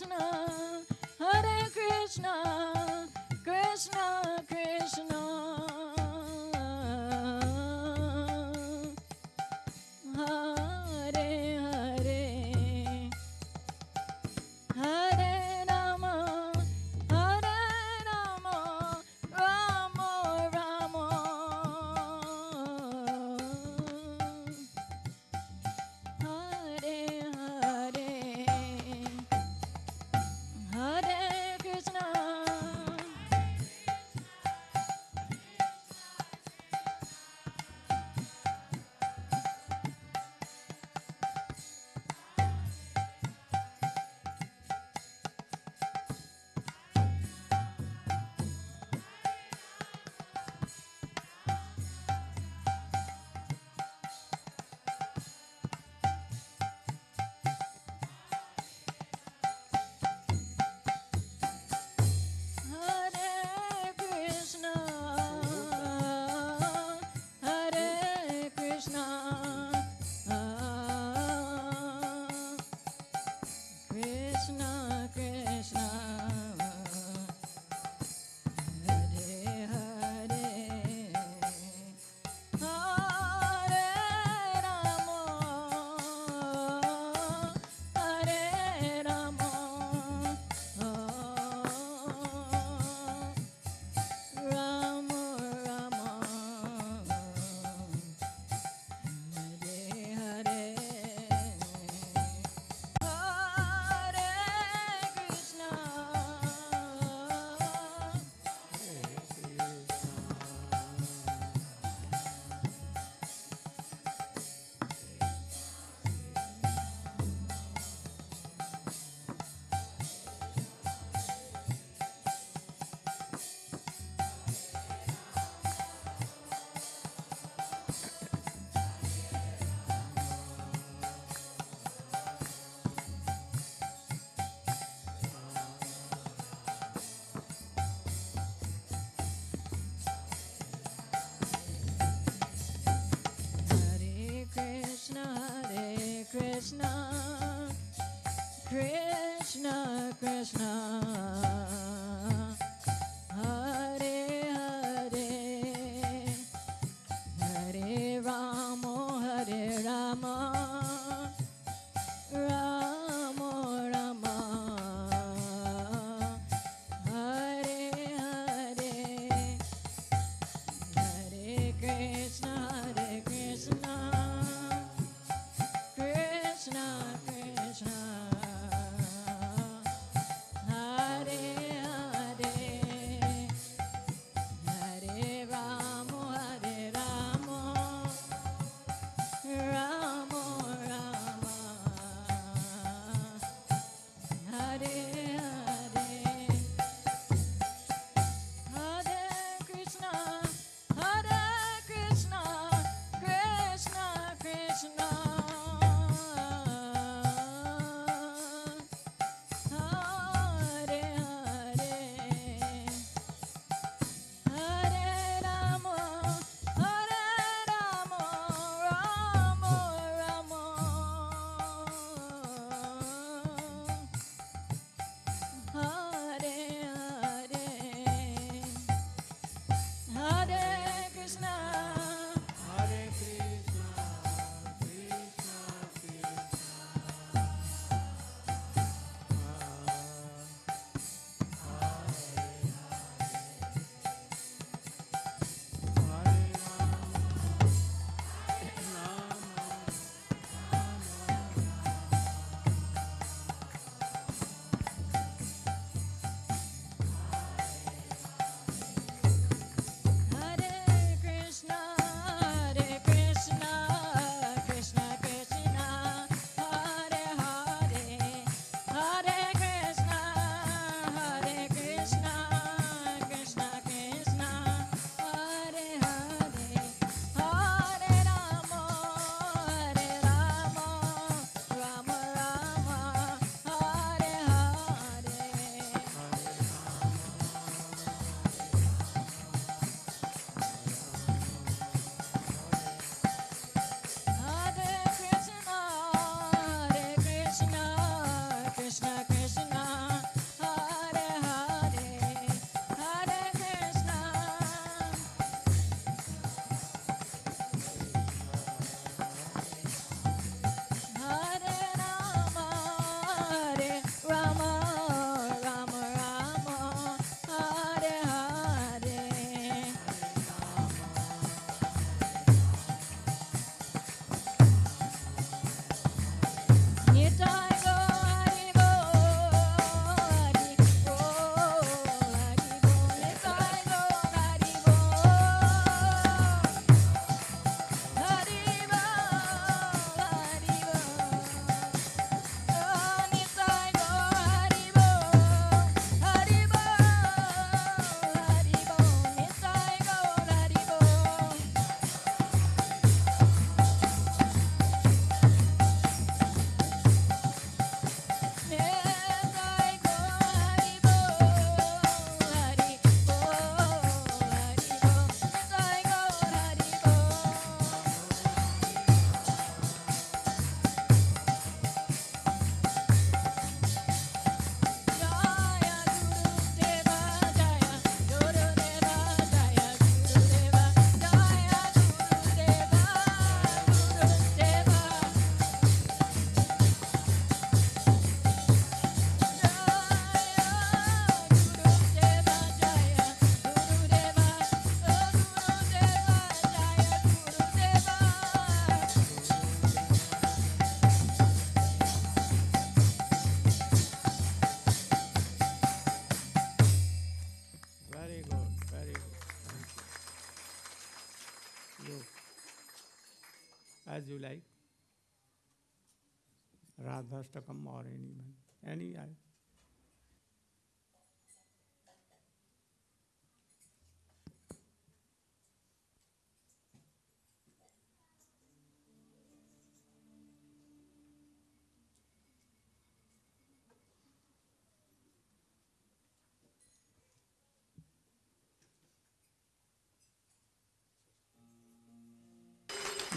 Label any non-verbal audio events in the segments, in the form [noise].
Krishna, Hare Krishna, Krishna. Krishna, Krishna.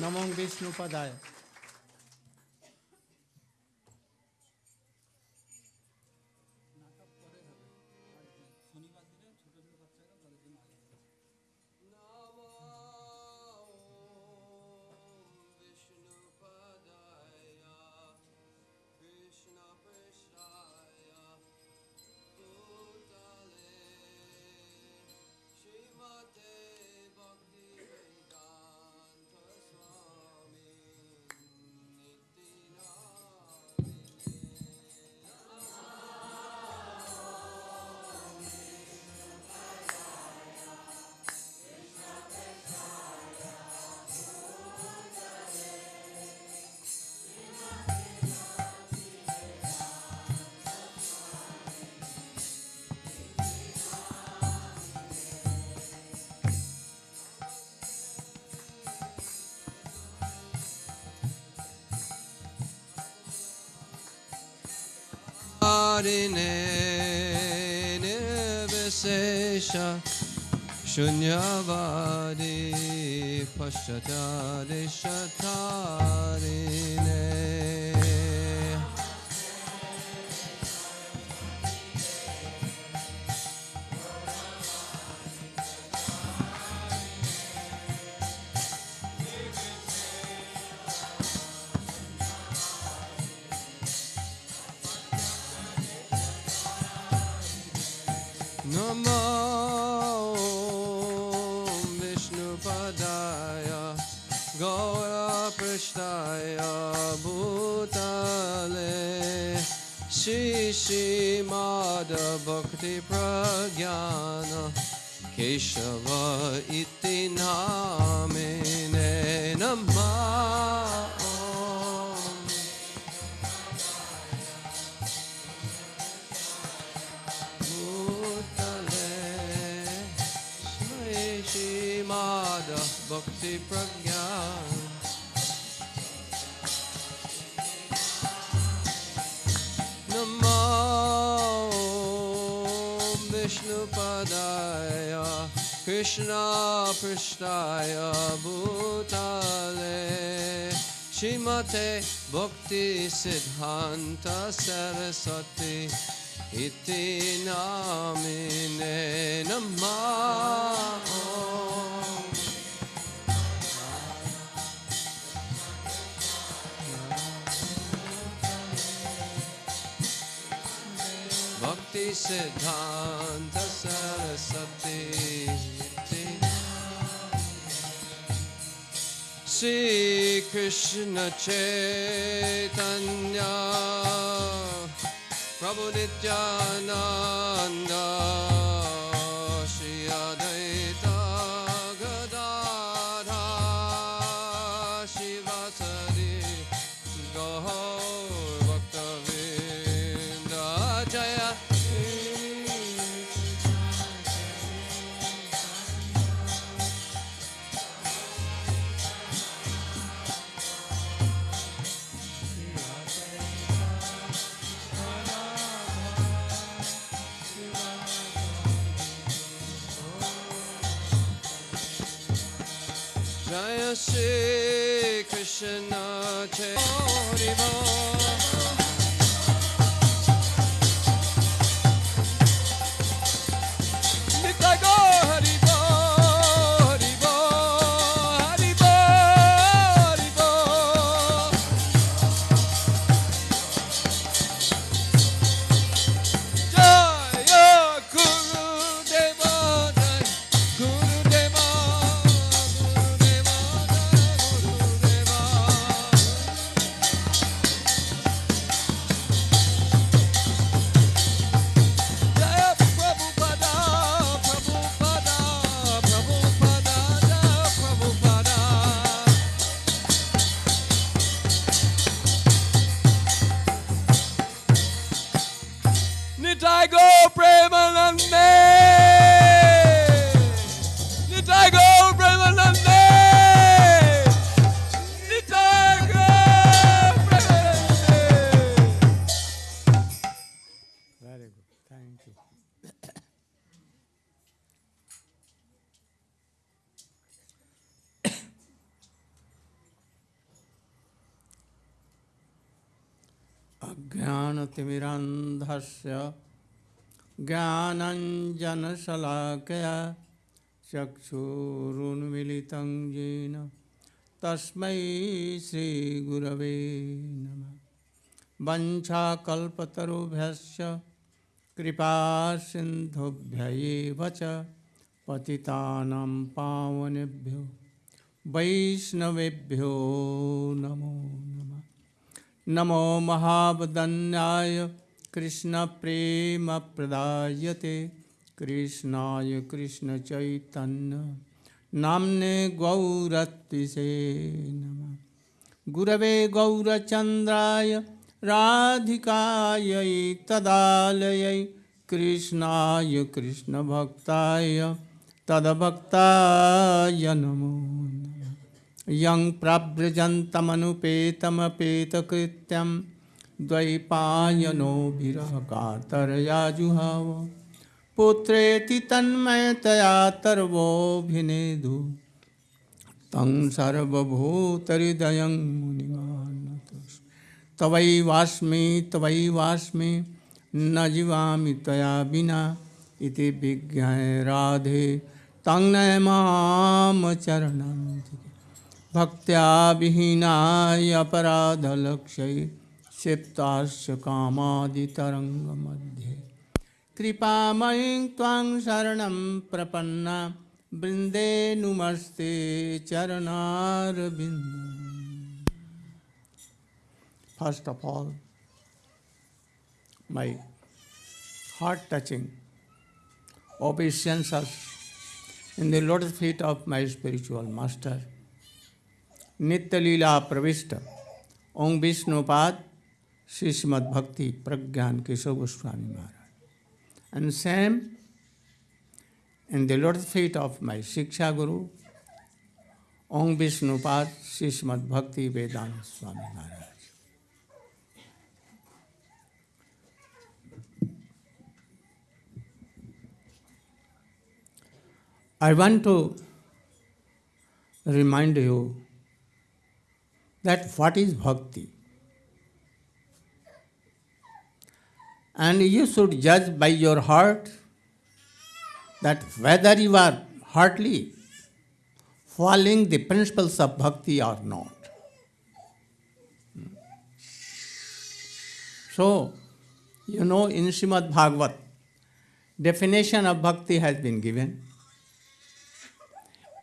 নমং বিষ্ণুপদায়। Shunyavadi Pashatari Shatari ne. Vishnu padaya, Krishna Prishtaya Bhutale Shimate Bhakti Siddhanta Saraswati Iti Namine Namaha. Siddhanta Siddhanta Saraswati Sri Krishna Chaitanya Prabhu Nityananda अज्ञानतिमिरान्धस्य ज्ञानञ्जनशलाकया चक्षुरुन्मिलितं येन तस्मै श्रीगुरवे नमः। कृपासिन्धुभ्य एव च पतितानां पावनेभ्यो। वैष्णवेभ्यो नमो नमः। नमो महावदन्याय कृष्णप्रेमप्रदायते कृष्णाय कृष्णचैतन्य नाम्ने गौरत्विषे नमः। गुरवे गौरचन्द्राय राधिकायै तदालयै कृष्णाय कृष्णभक्ताय तद्भक्ताय नमः। यं प्रव्रजन्तमनुपेतमपेतकृत्यं द्वैपायनो विरहकातरया जुहाव पुत्रेति तन्मयतया तर्वोऽभिनेदु। तं सर्वभूतहृदयं मुनिमानतोऽस्मि तवैवास्मि तवैवास्मि न जीवामि तया विना इति विज्ञाय राधे। तं नयमां चरणं भक्तियापराधलक्ष क्षिप्ताश कामतरंग मध्ये कृपाई शरण प्रपन्ना बृंदे नुमस्ते चरण first of all my heart touching obeisances in the lotus feet of my spiritual master Nitya Leela Pravishta, Om Vishnupad, Srimad Bhakti Pragyan Keshav Goswami Maharaj. And same in the lotus feet of my Shiksha Guru, Om Vishnupad, Srimad Bhakti Vedanta Swami Maharaj. I want to remind you that what is bhakti. And you should judge by your heart that whether you are heartily following the principles of bhakti or not. So, you know, in Srimad Bhagavat, definition of bhakti has been given.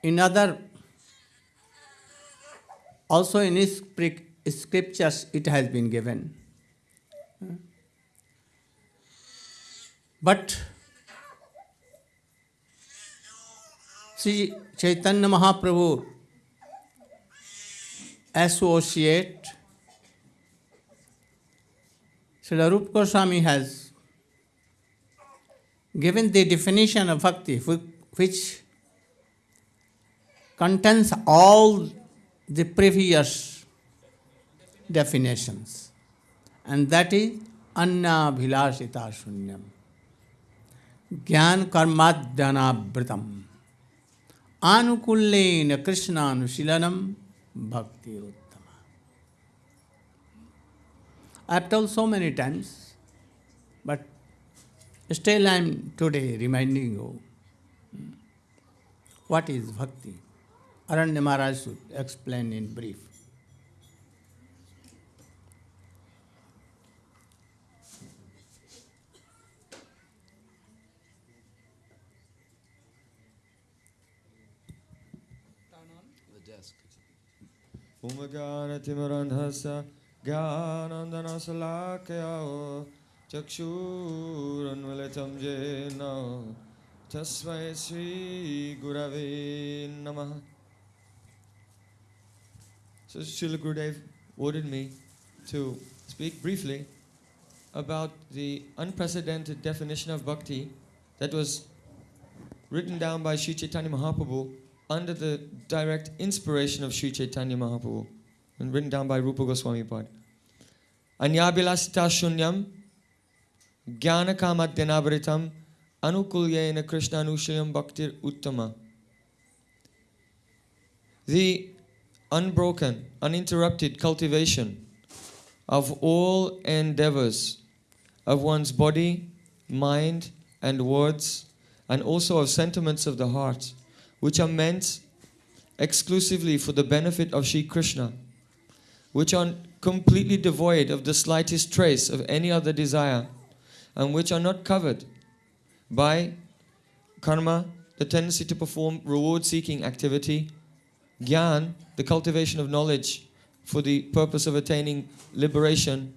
In other, also in his scriptures, it has been given. But Sri Chaitanya Mahaprabhu associate Srila Rupa Goswami has given the definition of bhakti which contains all the previous definitions and that is anna bhilasita shunyam ज्ञान कर्माद्यानावृतम आनुकूल्यन कृष्णानुशीलनम भक्ति उत्तम I have told so many times, but still I am today reminding you hmm, what is bhakti. Aranya Maharaj should explain in brief. उमगानतिमरन्धस्य ज्ञानन्दनशलाकयो चक्षुरुन्मिलितं येन तस्मै श्रीगुरवे नमः So Srila Gurudev ordered me to speak briefly about the unprecedented definition of bhakti that was written down by Sri Chaitanya Mahaprabhu under the direct inspiration of Sri Chaitanya Mahaprabhu and written down by Rupa Goswami Pad. Anyabilasita shunyam jnana kamadyanavritam anukulyena krishna anushayam bhaktir uttama. The unbroken, uninterrupted cultivation of all endeavors of one's body, mind, and words, and also of sentiments of the heart, which are meant exclusively for the benefit of Sri Krishna, which are completely devoid of the slightest trace of any other desire, and which are not covered by karma, the tendency to perform reward seeking activity, gyan, the cultivation of knowledge for the purpose of attaining liberation,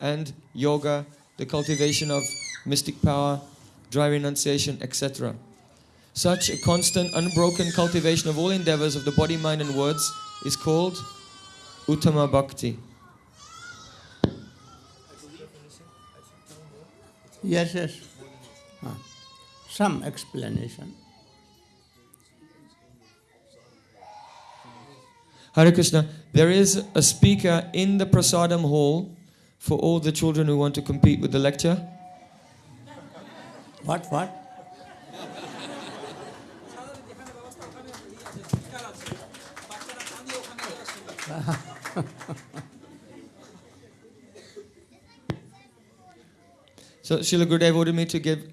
and yoga, the cultivation of mystic power, dry renunciation, etc. Such a constant, unbroken cultivation of all endeavors of the body, mind, and words is called Uttama Bhakti. Yes, yes. Ah. Some explanation. Hare Krishna, there is a speaker in the Prasadam hall for all the children who want to compete with the lecture. What, what? [laughs] So Srila Gurudev ordered me to give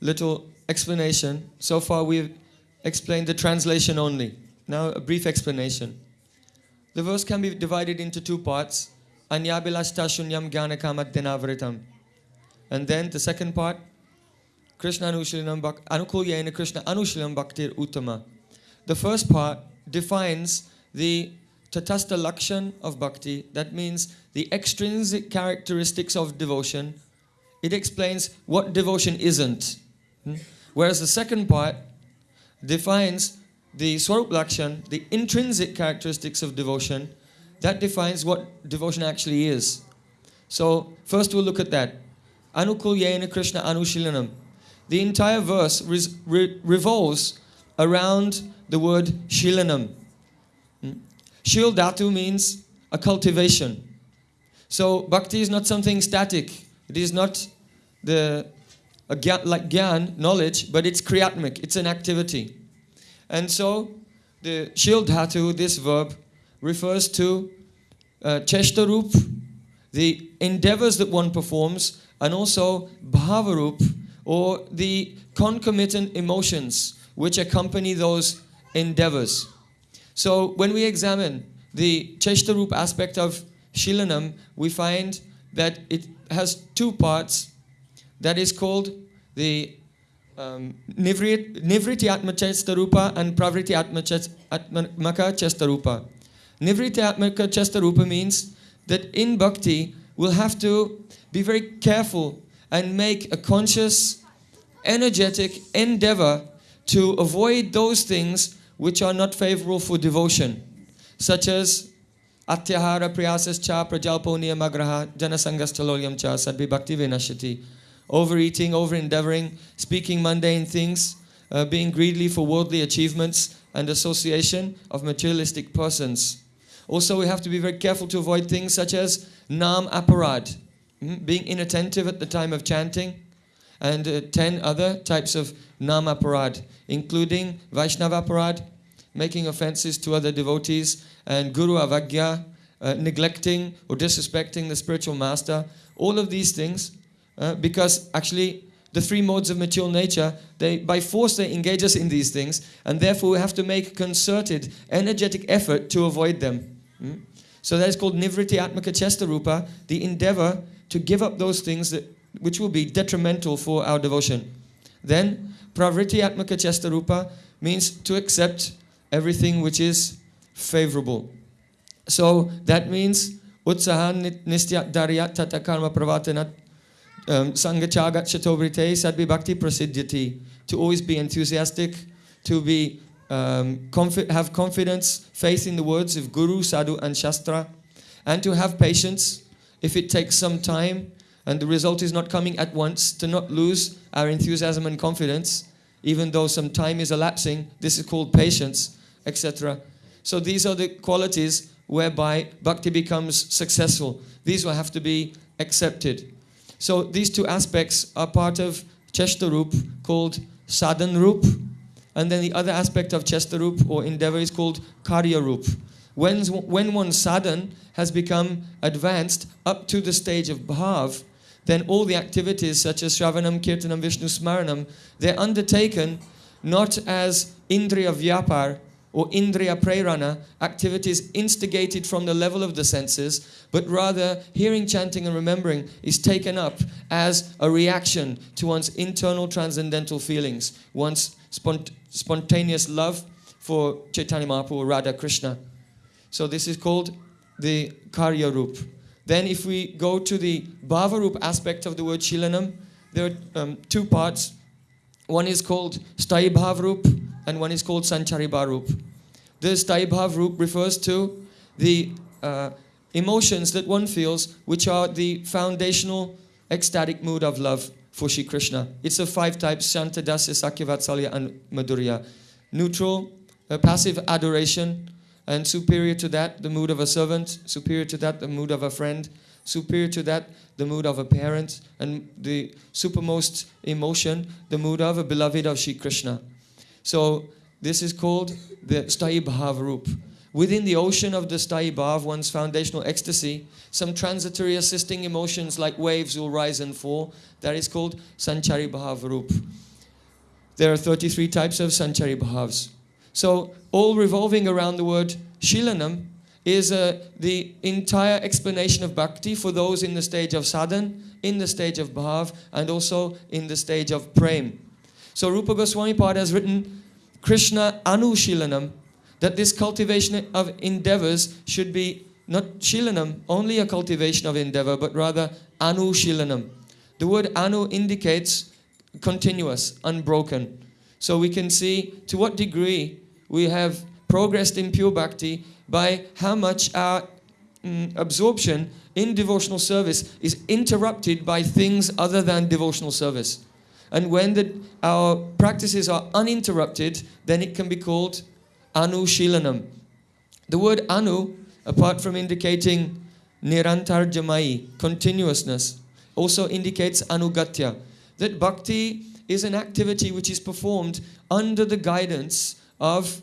little explanation. So far we've explained the translation only. Now a brief explanation. The verse can be divided into two parts. And then the second part, Krishna anushilanam bhak anukulyena Krishna anushilam bhaktir uttama. The first part defines the tatasta lakshan of bhakti. That means the extrinsic characteristics of devotion. It explains what devotion isn't. Hmm? Whereas the second part defines the Swarup Lakshan, the intrinsic characteristics of devotion, that defines what devotion actually is. So, first we'll look at that. Anukulyena Krishna Anushilanam. The entire verse re- revolves around the word Shilanam. Hmm? Shil means a cultivation. So, bhakti is not something static. It is not the a like gyan, knowledge, but it's kriyatmik, it's an activity. And so the shil dhatu, this verb, refers to uh, cheshtarup, the endeavors that one performs, and also bhavarup, or the concomitant emotions which accompany those endeavors. So when we examine the cheshtarup aspect of shilanam, we find that it has two parts that is called the um, Nivriti Atma Chestarupa and Pravriti Atmaka Chestarupa. Nivriti Atmaka Chestarupa means that in bhakti we'll have to be very careful and make a conscious, energetic endeavor to avoid those things which are not favorable for devotion, such as Atyahara Priyasas Cha Prajalpo Niyamagraha Janasangas Chalolyam Cha Sadvi Bhakti Vinashati overeating, over endeavoring, speaking mundane things, uh, being greedy for worldly achievements, and association of materialistic persons. Also, we have to be very careful to avoid things such as nam aparad, mm, being inattentive at the time of chanting, and uh, 10 other types of nam aparad, including Vaishnava aparad, making offenses to other devotees, and guru avagya, uh, neglecting or disrespecting the spiritual master. All of these things uh, because actually the three modes of material nature they by force they engage us in these things and therefore we have to make concerted energetic effort to avoid them. Mm? so that is called nivriti atmaka chesta rupa the endeavor to give up those things that which will be detrimental for our devotion. Then pravriti atmaka chesta rupa means to accept everything which is favorable. So that means utsahan nistya darya tata karma pravatana um, Sangachagat Chatovrite Sadvi Bhakti Prasiddhati. To always be enthusiastic, to be um, confi- have confidence, faith in the words of Guru, Sadhu, and Shastra, and to have patience if it takes some time and the result is not coming at once, to not lose our enthusiasm and confidence, even though some time is elapsing. This is called patience, etc. So these are the qualities whereby bhakti becomes successful. These will have to be accepted. So these two aspects are part of Cheshtarup called Sadhan Rup. And then the other aspect of Cheshtarup or endeavor is called Karya Rup. When, when one's sadhan has become advanced up to the stage of bhav, then all the activities such as Shravanam, Kirtanam, Vishnu Smaranam, they're undertaken not as Indriya Vyapar or Indriya Prerana, activities instigated from the level of the senses, but rather hearing, chanting, and remembering is taken up as a reaction to one's internal transcendental feelings, one's spont- spontaneous love for Chaitanya Mahaprabhu or Radha Krishna. So this is called the Karya Rup. Then if we go to the Bhavarup aspect of the word Shilanam, there are um, two parts. One is called Stai Bhavrup and one is called Sanchari Bharup. This Stai Bhavrup refers to the uh, emotions that one feels, which are the foundational ecstatic mood of love for Shri Krishna. It's of five types, Shanta, Dasya, Sakya, and Madhurya. Neutral, passive adoration, and superior to that, the mood of a servant, superior to that, the mood of a friend, superior to that, the mood of a parent, and the supermost emotion, the mood of a beloved of Shri Krishna. So this is called the Stai Bhav Rup. Within the ocean of the Stai Bhav, one's foundational ecstasy, some transitory assisting emotions like waves will rise and fall. That is called Sanchari Bhav Rup. There are 33 types of Sanchari Bhavs. So all revolving around the word Shilanam is uh, the entire explanation of bhakti for those in the stage of sadhan, in the stage of bhav, and also in the stage of prem. So Rupa Goswami Pad has written Krishna Anushilanam, that this cultivation of endeavors should be not Shilanam, only a cultivation of endeavor, but rather Anushilanam. The word Anu indicates continuous, unbroken. So we can see to what degree we have progressed in pure bhakti by how much our mm, absorption in devotional service is interrupted by things other than devotional service. And when the, our practices are uninterrupted, then it can be called Anushilanam. The word Anu, apart from indicating Nirantar Jamai, continuousness, also indicates Anugatya. That bhakti is an activity which is performed under the guidance of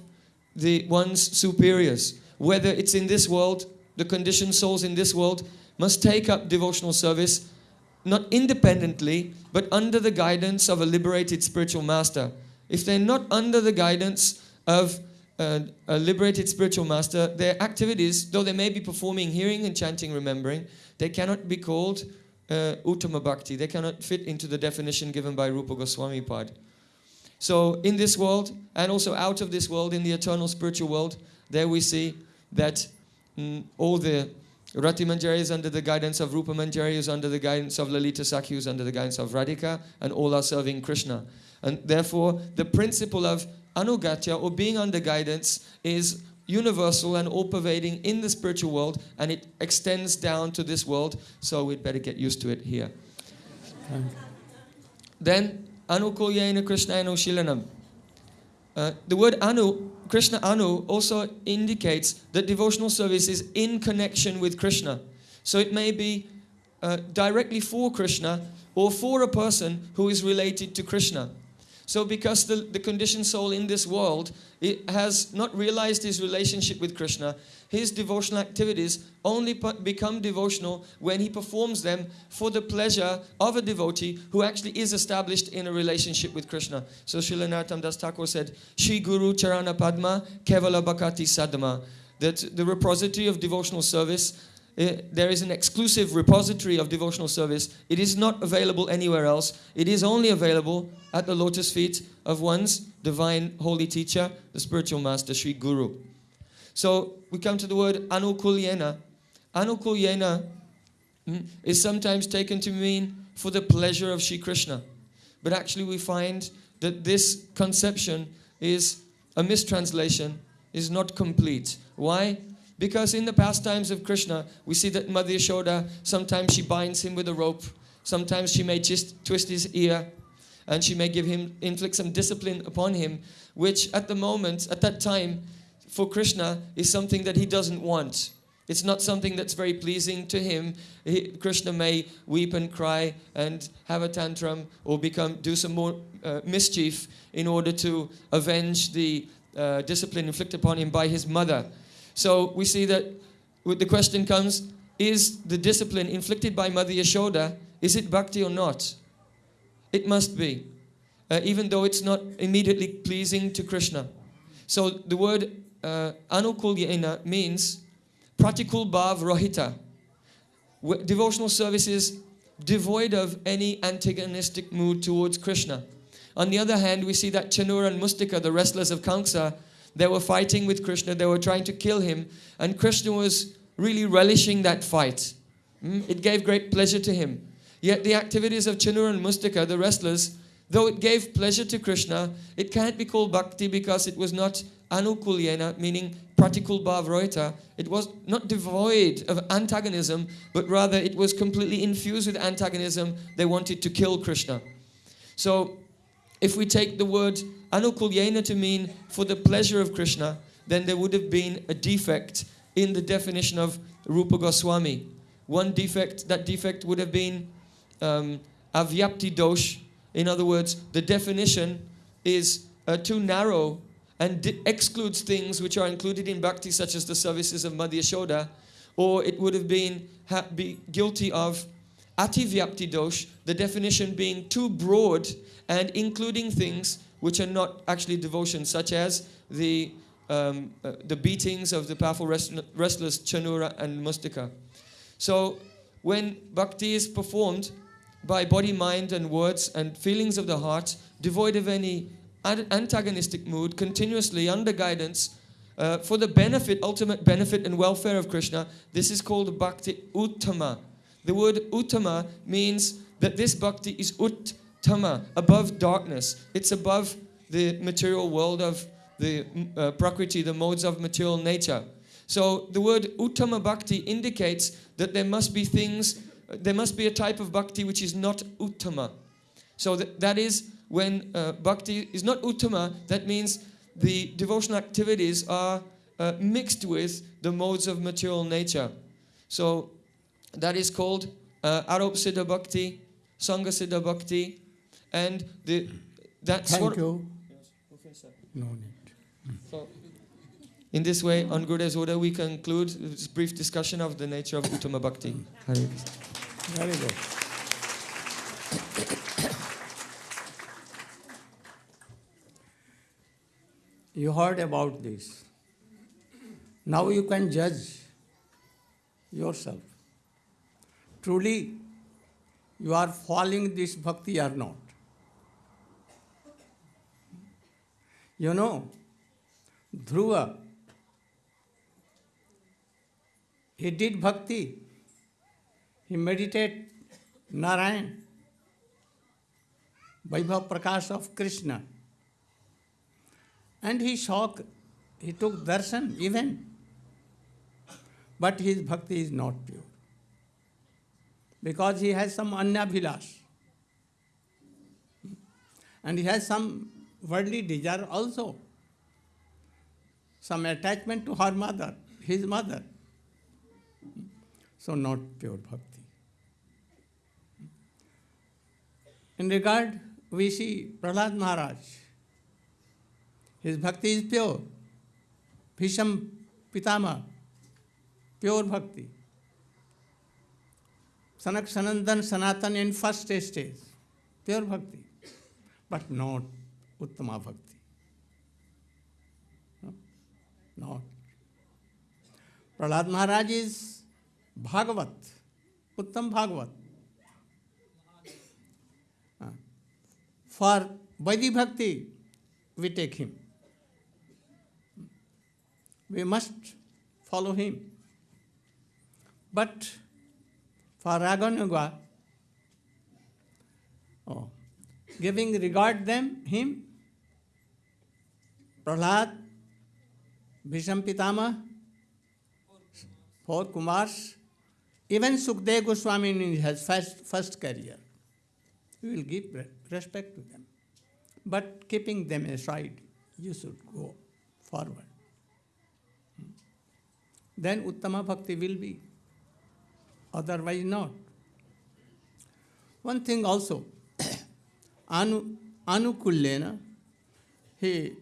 the one's superiors. Whether it's in this world, the conditioned souls in this world must take up devotional service not independently, but under the guidance of a liberated spiritual master. If they're not under the guidance of uh, a liberated spiritual master, their activities, though they may be performing hearing and chanting, remembering, they cannot be called uh, Uttama Bhakti. They cannot fit into the definition given by Rupa Goswami Pad. So, in this world, and also out of this world, in the eternal spiritual world, there we see that mm, all the Rati Manjari is under the guidance of Rupa Manjari, is under the guidance of Lalita Sakhi, is under the guidance of Radhika, and all are serving Krishna. And therefore, the principle of anugatya, or being under guidance, is universal and all pervading in the spiritual world, and it extends down to this world, so we'd better get used to it here. Then, Anukulyena Krishna Shilanam. Uh, the word Anu, Krishna Anu, also indicates that devotional service is in connection with Krishna. So it may be uh, directly for Krishna or for a person who is related to Krishna. So, because the, the conditioned soul in this world has not realized his relationship with Krishna, his devotional activities only become devotional when he performs them for the pleasure of a devotee who actually is established in a relationship with Krishna. So Srila Narottam Das Thakur said, Shri Guru Charana Padma Kevala Bhakati Sadama. That the repository of devotional service uh, there is an exclusive repository of devotional service. It is not available anywhere else. It is only available at the lotus feet of one's divine holy teacher, the spiritual master, Sri Guru. So we come to the word anukulyena. Anukulyena mm, is sometimes taken to mean for the pleasure of Sri Krishna. But actually we find that this conception is a mistranslation, is not complete. Why? Because in the pastimes of Krishna, we see that Mother Yashoda, sometimes she binds him with a rope, sometimes she may just twist his ear, and she may give him, inflict some discipline upon him, which at the moment, at that time, for Krishna is something that he doesn't want. It's not something that's very pleasing to him. He, Krishna may weep and cry and have a tantrum or become do some more uh, mischief in order to avenge the uh, discipline inflicted upon him by his mother. So we see that with the question comes, is the discipline inflicted by Mother Yashoda, is it bhakti or not? It must be, uh, even though it's not immediately pleasing to Krishna. So the word uh, anukulyena means pratikul bhav rohita. Devotional service is devoid of any antagonistic mood towards Krishna. On the other hand, we see that Chanura and Mustika, the wrestlers of Kamsa, they were fighting with Krishna, they were trying to kill him, and Krishna was really relishing that fight. Mm, It gave great pleasure to him. Yet the activities of Chanura and Mustika, the wrestlers, though it gave pleasure to Krishna, it can't be called bhakti because it was not anukulyena, meaning pratikul bhav rohita. It was not devoid of antagonism, but rather it was completely infused with antagonism. They wanted to kill Krishna. So if we take the word anukulyena to mean for the pleasure of Krishna, then there would have been a defect in the definition of Rupa Goswami. One defect, that defect would have been um, avyapti dosh. In other words, the definition is uh, too narrow and excludes things which are included in bhakti, such as the services of Mother Yashoda, or it would have been be guilty of ativyapti dosh, the definition being too broad and including things which are not actually devotion, such as the um, uh, the beatings of the powerful wrest- wrestlers Chanura and Mustika. So when bhakti is performed by body, mind, and words and feelings of the heart, devoid of any an- antagonistic mood, continuously under guidance, uh, for the benefit, ultimate benefit and welfare of Krishna, this is called bhakti uttama. The word uttama means that this bhakti is uttama, above darkness. It's above the material world of the uh, prakriti, the modes of material nature. So the word uttama bhakti indicates that there must be things, there must be a type of bhakti which is not uttama. So that, that is when uh, bhakti is not uttama, that means the devotional activities are uh, mixed with the modes of material nature. So that is called uh, Arop Siddha Bhakti, Sangha Siddha Bhakti, and the, that's Thank what. you. No need. So, in this way, on Gurudev's order, we conclude this brief discussion of the nature of Uttama Bhakti. Hare Krishna. Very good. You heard about this. Now you can judge yourself. Truly, you are following this bhakti or not. You know, Dhruva, he did bhakti. He meditated Narayan, Vaibhav Prakash of Krishna. And he saw, he took darshan even. But his bhakti is not pure. Because he has some anyabhilash. And he has some worldly desire also. Some attachment to her mother, his mother. So not pure bhakti. In regard, we see Prahlad Maharaj. His bhakti is pure. Bhisham Pitama, pure bhakti. Sanak Sanandan Sanatan in first stage, pure bhakti, but not Uttama bhakti. No? Not. Prahlad Maharaj is Bhagavat, Uttam Bhagavat. Uh, For Vaidhi Bhakti, we take him. We must follow him. But for oh, giving regard them, him, Prahlad, Bhisham Pitama, four Kumars, even Sukdev Goswami in his first, first career. We will give respect to them. But keeping them aside, you should go forward. Hmm. Then Uttama Bhakti will be, otherwise not. One thing also, [coughs] Anu, Anukullena, he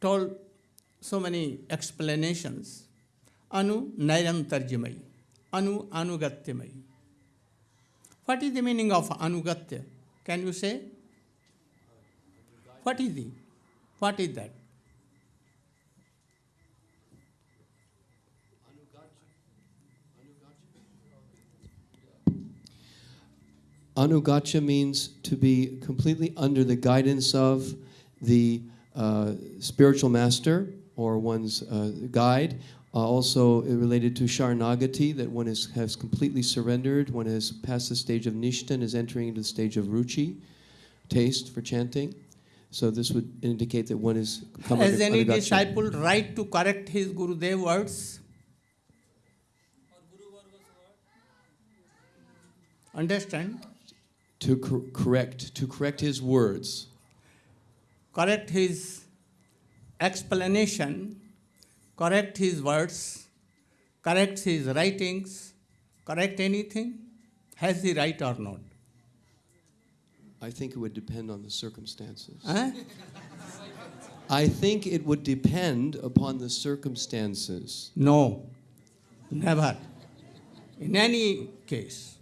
told so many explanations. Anu Nairantarjamai, Anu Anugatyamai. What is the meaning of Anugatya? Can you say? What is the? What is that? Anugacha means to be completely under the guidance of the uh, spiritual master or one's uh, guide. Uh, also related to Sharanagati, that one is, has completely surrendered, one has passed the stage of Nishta and is entering into the stage of Ruchi, taste for chanting. So this would indicate that one is come Has under, any under disciple right to correct his Gurudev words? Understand? To cor- correct to correct his words. Correct his explanation, correct his words, correct his writings, correct anything? Has he right or not? I think it would depend on the circumstances. Huh? I think it would depend upon the circumstances. No, never. In any case,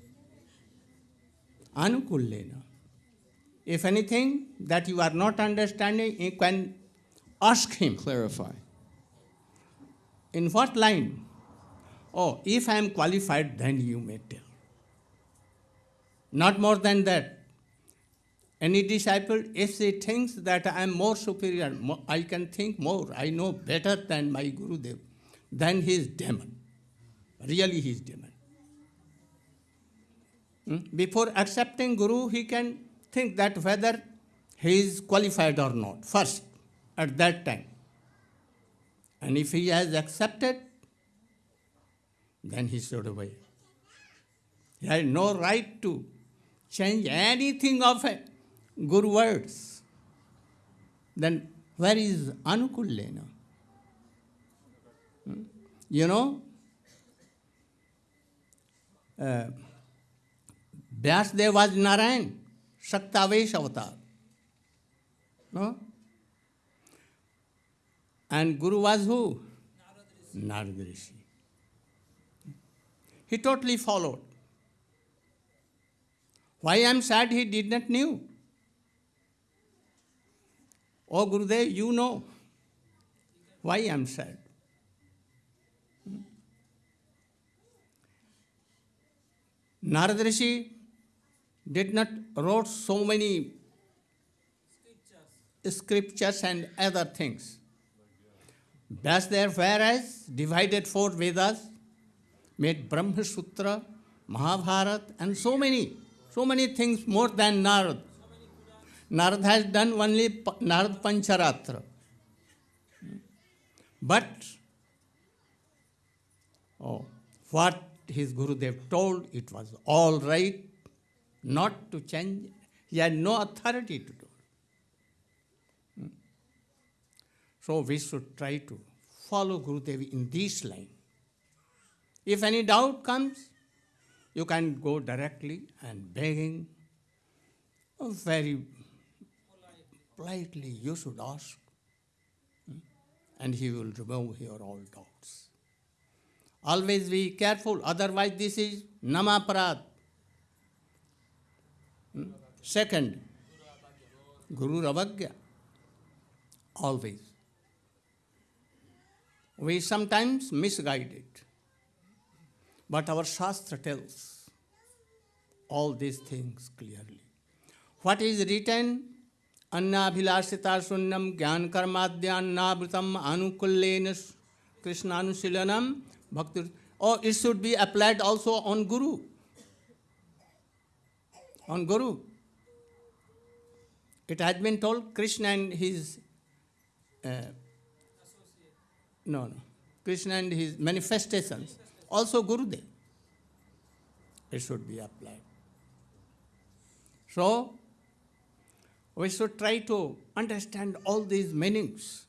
anukullena. If anything that you are not understanding, you can ask him. Clarify. In what line? Oh, if I am qualified, then you may tell. Not more than that. Any disciple, if he thinks that I am more superior, I can think more, I know better than my Gurudev, then he is demon. Really, he is demon. Hmm? Before accepting Guru, he can think that whether he is qualified or not, first, at that time. And if he has accepted, then he should obey. He has no right to change anything of a Guru words. Then where is Anukullena? Hmm? You know, uh, Vyasdev was Narayan, Shaktavesh avatar. No? And Guru was who? Narad Rishi. He totally followed. Why I am sad he did not knew. Oh Gurudev, you know why I am sad. Hmm? Narad Rishi did not wrote so many scriptures and other things. Vyasdev, whereas divided four Vedas, made Brahma Sutra, Mahabharat, and so many, so many things more than Narad. Narad has done only Narad Pancharatra. But, oh, what his Gurudev told, it was all right, not to change. He had no authority to do. Hmm. So we should try to follow Gurudev in this line. If any doubt comes, you can go directly and begging, very politely you should ask, Hmm? and he will remove your all doubts. Always be careful, otherwise this is namaparad. Second, Guru Ravagya. Always. We sometimes misguide it. But our Shastra tells all these things clearly. What is written? Anna Annabhilasita sunnam jnana karmadhyannavritam anukullen krishnanushilanam bhakti. Oh, it should be applied also on Guru. On Guru. It has been told Krishna and his uh, no, no. Krishna and his manifestations, also Gurudev. It should be applied. So, we should try to understand all these meanings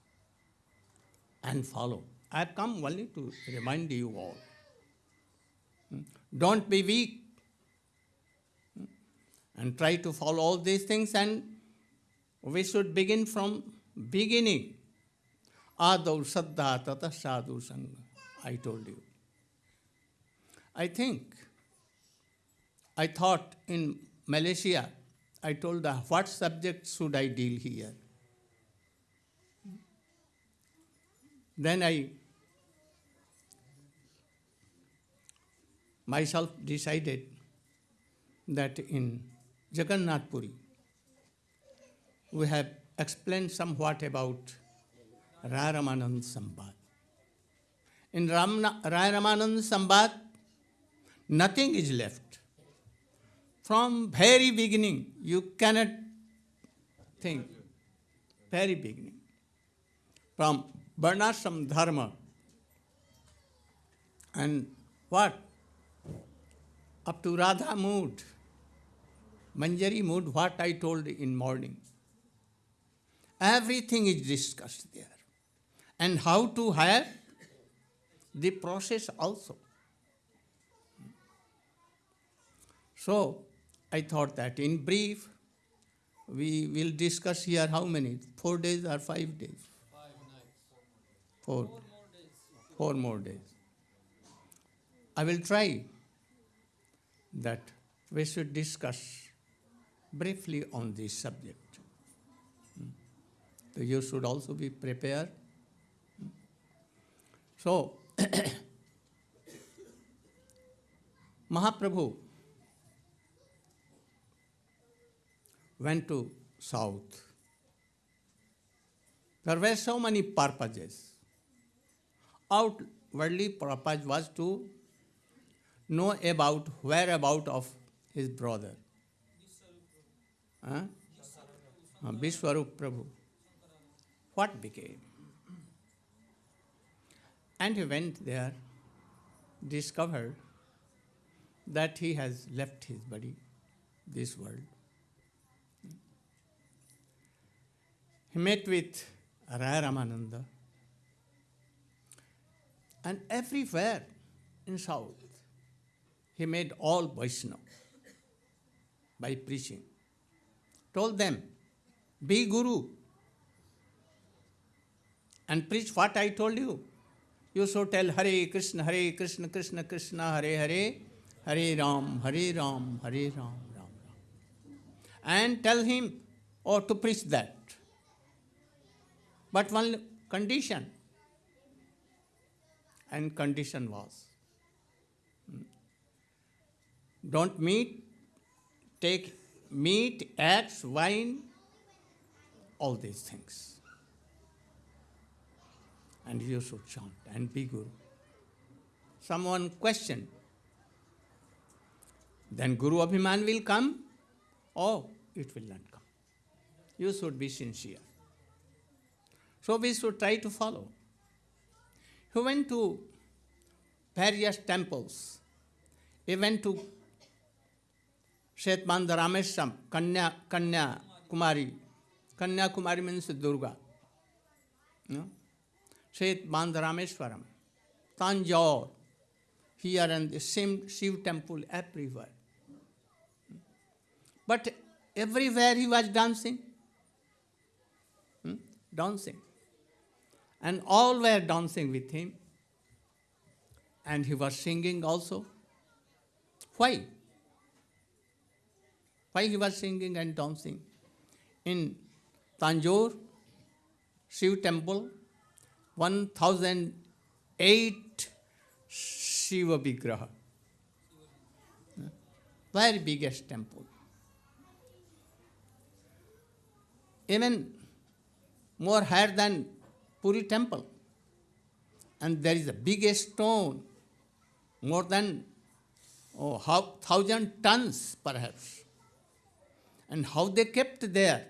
and follow. I have come only to remind you all. Hmm? Don't be weak. And try to follow all these things and we should begin from beginning. Adav Saddha Tata Sadhu Sangha. I told you. I think, I thought in Malaysia, I told her, what subject should I deal here? Then I myself decided that in Jagannath Puri, we have explained somewhat about Raya Ramanand. In Ramna, Raya Ramanand nothing is left. From very beginning, you cannot think. Very beginning. From Varnashram Dharma. And what? Up to Radha mood. Manjari mood, what I told in morning. Everything is discussed there. And how to have the process also. So, I thought that in brief, we will discuss here how many? Four days or five days? Four. Four more days. I will try that we should discuss briefly on this subject. Hmm. So you should also be prepared. Hmm. So, [coughs] Mahaprabhu went to south. There were so many purposes. Outwardly purpose was to know about whereabout of his brother. Huh? Uh, Vishwarup Prabhu. What became? And he went there, discovered that he has left his body, this world. He met with Raya Ramananda. And everywhere in South, he made all Vaishnava by preaching. Told them, be Guru and preach what I told you. You should tell Hare Krishna, Hare Krishna, Krishna Krishna, Hare Hare, Hare Ram, Hare Ram, Hare Ram, Ram Ram. And tell him, or to preach that. But one condition, and condition was hmm, don't meet, take meat, eggs, wine, all these things. And you should chant and be Guru. Someone questioned. Then Guru Abhiman will come? or it will not come. You should be sincere. So we should try to follow. He went to various temples. He went Shetmanda Rameshwaram, Kanya, Kanya Kumari. Kanya Kumari means the Durga. No? Shetmanda Rameshwaram, Tanjore, here and the same Shiv temple everywhere. But everywhere he was dancing. Hmm? Dancing. And all were dancing with him. And he was singing also. Why? Why he was singing and dancing? In Tanjore, Shiv temple, 1008 Shiva Vigraha. Very biggest temple. Even more higher than Puri temple. And there is a biggest stone, more than oh, how, thousand tons perhaps. And how they kept there,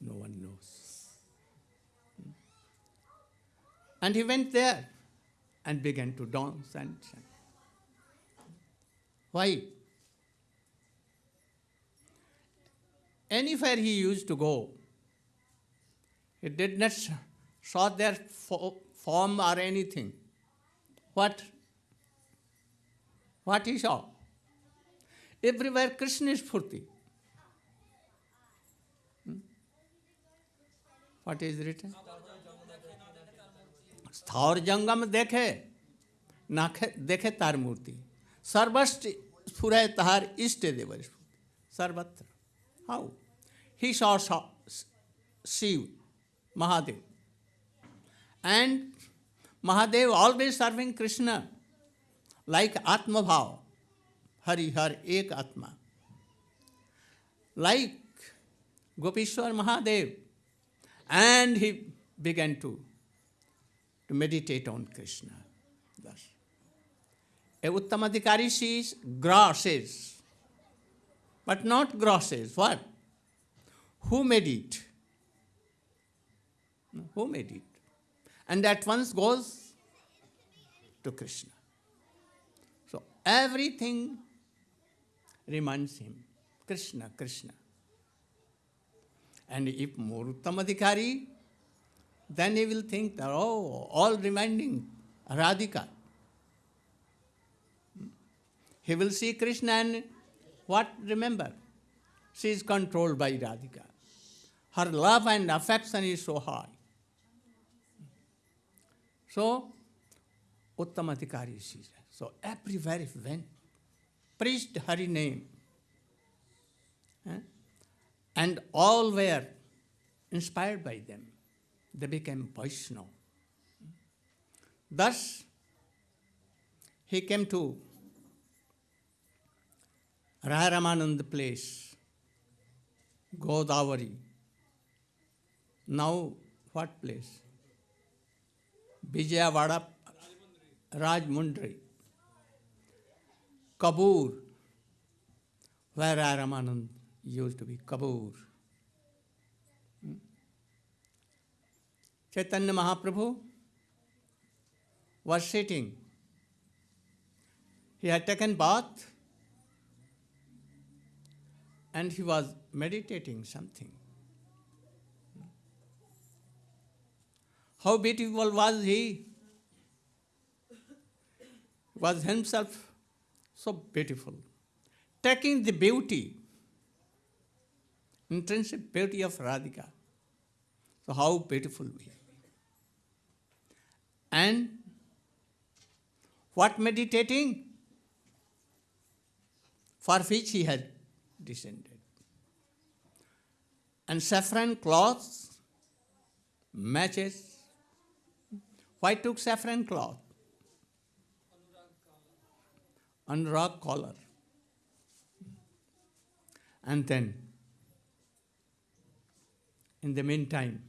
no one knows. And he went there and began to dance and chant. Why? Anywhere he used to go, he did not saw their fo- form or anything. What? What he saw? Everywhere Krishna is Purti. Hmm? What is written? स्थावर जंगम देखे नाखे देखे तार मूर्ति सर्वस्ट स्फुरय तार इष्ट देवर स्फूर्ति सर्वत्र how he saw Shiva Mahadev and Mahadev always serving Krishna like आत्मभाव Hari Har Ek Atma. Like Gopishwar Mahadev. And he began to, to meditate on Krishna. Thus. A Uttamadhikari sees grasses, but not grasses. What? Who made it? Who made it? And at once goes to Krishna. So everything reminds him Krishna, Krishna. And if more then he will think that, oh, all reminding Radhika. He will see Krishna and what remember? She is controlled by Radhika. Her love and affection is so high. So, Uttamadhikari sees that. So, everywhere he went, preached Hari name. And all were inspired by them. They became Vaishnava. Thus, he came to Ramanand place, Godavari. Now, what place? Vijayawada, Rajmundri, Kabur, where Ramanand used to be, Kabur. Hmm? Chaitanya Mahaprabhu was sitting. He had taken bath and he was meditating something. How beautiful was he? Was himself so beautiful. Taking the beauty, intrinsic beauty of Radhika. So, how beautiful we are. And what meditating? For which he had descended. And saffron cloths, matches. Why took saffron cloth? Anurag collar. And then, in the meantime,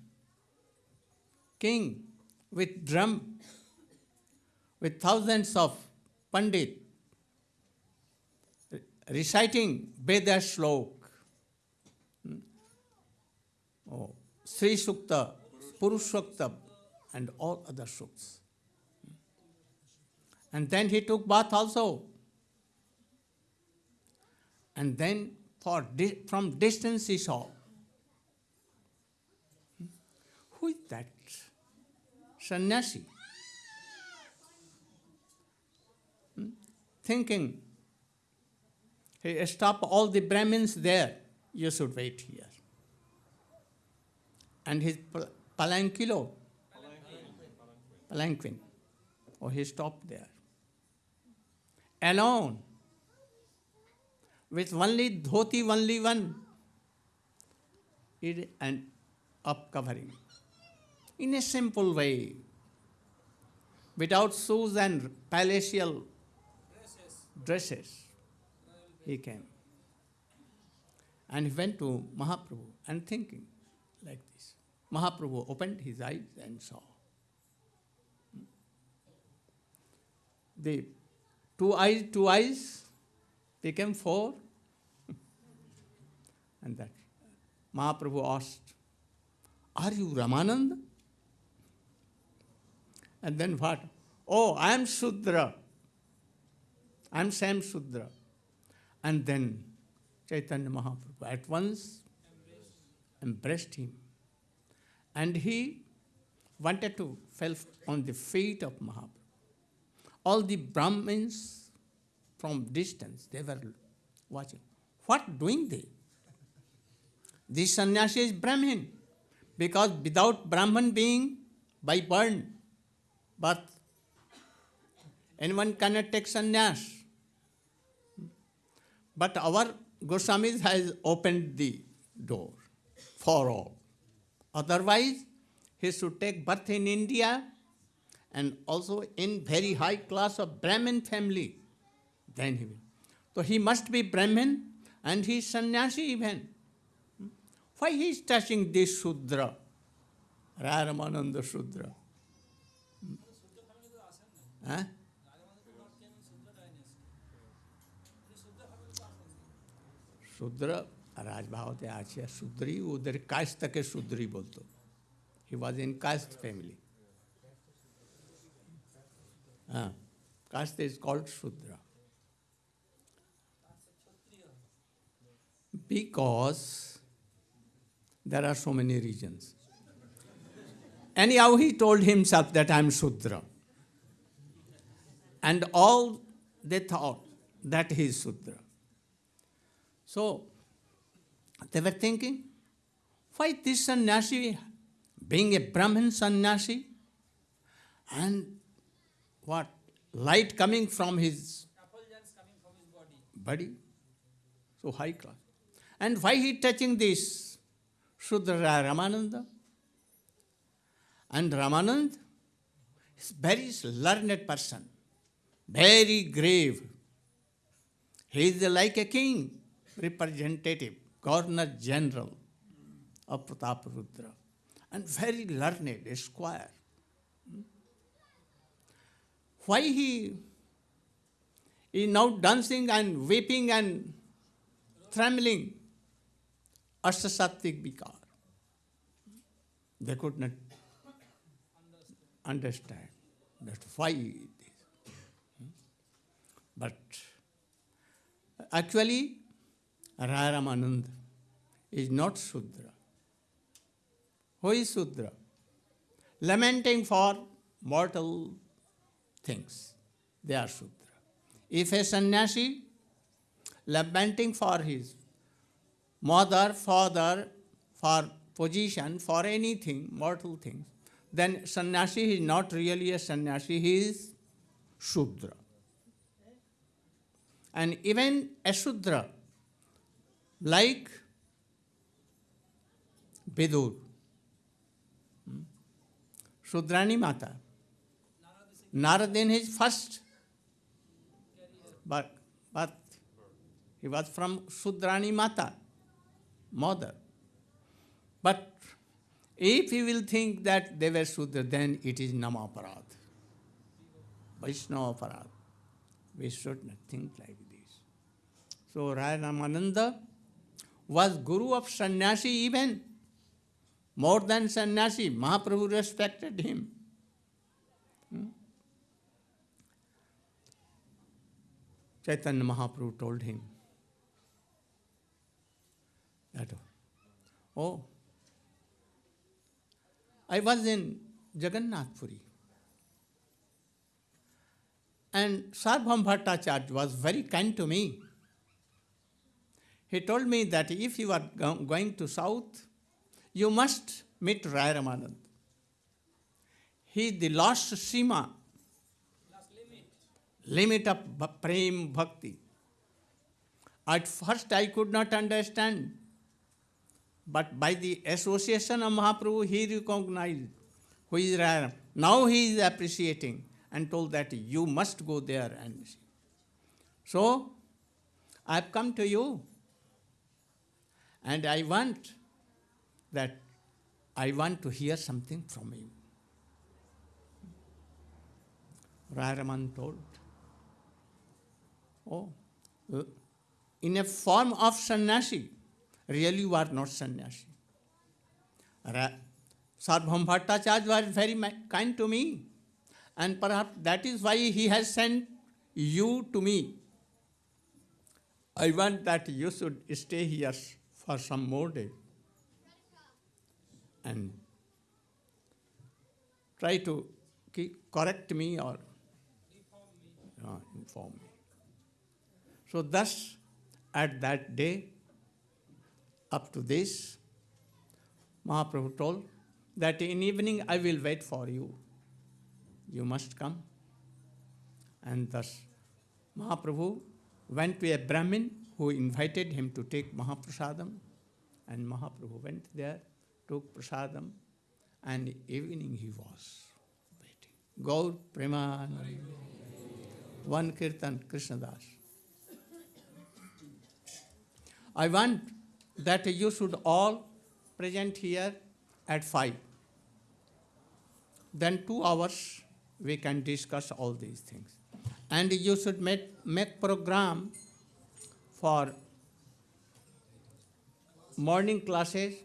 king with drum, with thousands of pandit reciting Veda Shlok, hmm, oh, Sri Sukta, Purushokta, and all other shuks. And then he took bath also. And then for di- from distance he saw. Hmm, Who is that? Sannyasi. Hmm, Thinking he stopped all the Brahmins there. You should wait here. And his pal- palanquilo, palanquin, oh, he stopped there. Alone, with only dhoti, only one, it, and up covering. In a simple way, without shoes and palatial dresses he came. And he went to Mahaprabhu and thinking like this. Mahaprabhu opened his eyes and saw. The two eyes, two eyes became four. [laughs] and that Mahaprabhu asked, Are you Ramanand? And then what? Oh, I am Sudra. I am Sam Sudra. And then Chaitanya Mahaprabhu at once embraced him. And he wanted to fell on the feet of Mahaprabhu. All the Brahmins from distance, they were watching. What doing they? This sannyasi is Brahmin. Because without Brahman being by burn, birth. Anyone cannot take sannyas. But our Goswami has opened the door for all. Otherwise, he should take birth in India and also in very high class of Brahmin family. then he will. So he must be Brahmin and he is sannyasi even. Why he is touching this Sudra, Raramananda Sudra? Huh? Shudra, Rajbhavate Acharya, Sudri, Udhar caste के Sudri बोलतो. He was in caste family. Uh, caste is called Sudra. Because there are so many reasons. Anyhow, he told himself that I am Shudra. And all they thought that he is Shudra. So they were thinking, why this sannyasi, being a Brahmin sannyasi, and what? Light coming from his body. So high class. And why he touching this? Shudra Ramananda. And Ramanand is very learned person, very grave. He is like a king, representative, governor general of Prataparudra, and very learned, a squire. Why he is now dancing and weeping and trembling? Ashtasattvic vikar. They could not understand that why this. But actually, Ramanand is not Sudra. Who is Sudra? Lamenting for mortal things. They are Sudra. If a sannyasi lamenting for his mother, father, for position, for anything, mortal things, then sannyasi is not really a sannyasi, he is Shudra. And even a Shudra, like Vidur, hmm, Shudrani Mata, Narad in his first birth, he was from Shudrani Mata, mother. But if you will think that they were Shudra, then it is Namaparad. Vaishnava Parad. We should not think like this. So Rai Ramananda was guru of sannyasi even. More than sannyasi, Mahaprabhu respected him. Hmm? Chaitanya Mahaprabhu told him that, oh, I was in Jagannath Puri. And Sarvabhauma Bhattacharya was very kind to me. He told me that if you are go- going to south, you must meet Rai Ramanand. He is the last Sima, limit of bha- prem bhakti. At first I could not understand, but by the association of Mahaprabhu, he recognized who is Rai Ram. Now he is appreciating and told that you must go there and see. So, I have come to you and I want that I want to hear something from you. Rai Raman told, Oh, uh, in a form of sannyasi, really you are not sannyasi. Sarvabhauma Bhattacharya was very kind to me, and perhaps that is why he has sent you to me. I want that you should stay here for some more days and try to correct me or uh, inform me. So, thus, at that day, up to this, Mahaprabhu told that in evening I will wait for you. you must come. And thus Mahaprabhu went to a Brahmin who invited him to take Mahaprasadam. And Mahaprabhu went there, took prasadam, and evening he was waiting. Gaur Premanand. One Kirtan Krishna Das. I want that you should all present here at 5. Then two hours we can discuss all these things. And you should make, make program for morning classes,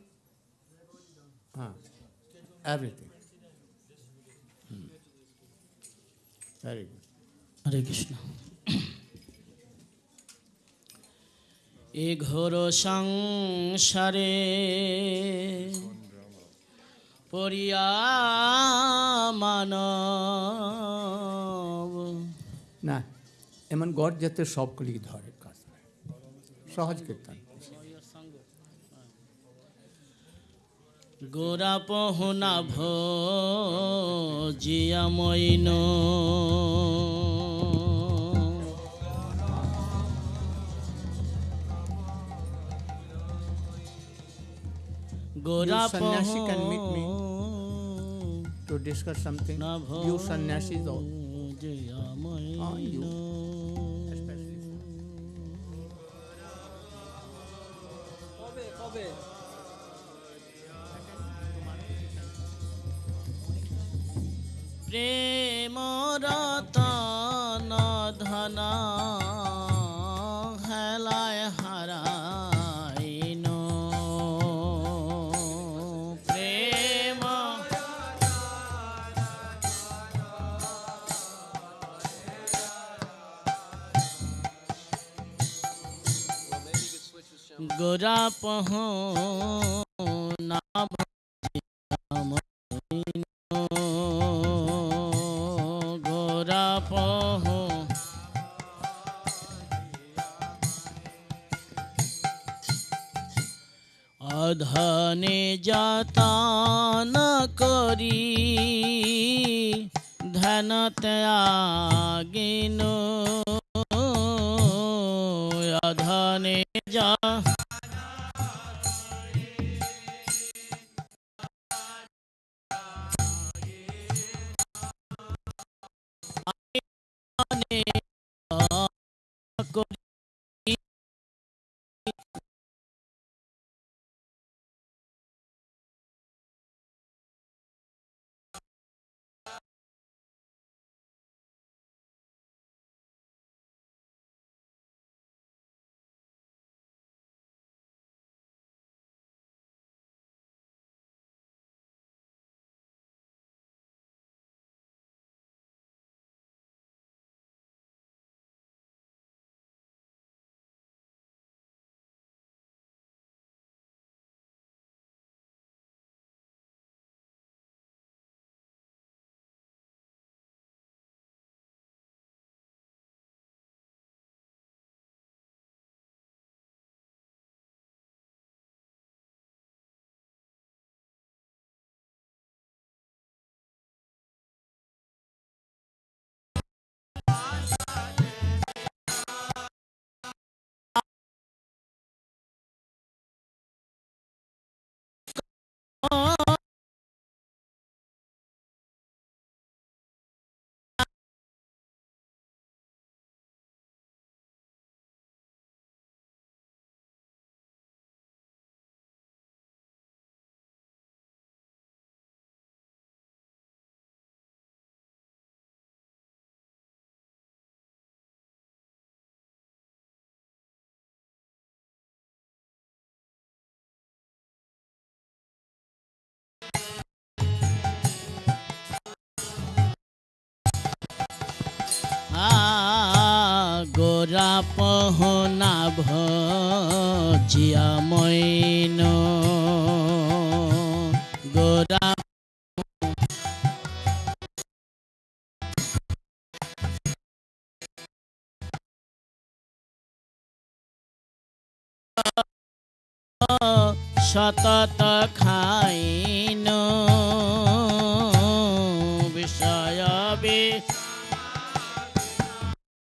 huh, everything. Hmm. Very good. Hare Krishna. এ ঘোর সংসারে পরিয়া মানব। না এমন গড় যাতে সবগুলি ধরে কাজ। সহজ কীর্তন। গোরা পহনা Villa Moeen. Gora You sannyasi can meet me. পহ to discuss something. You sannyasis all. Ah, you. Especially. প্রেম রতন ধন গোরা গোরা পহনা ভিয়া মইন। গোরা সতত খাইন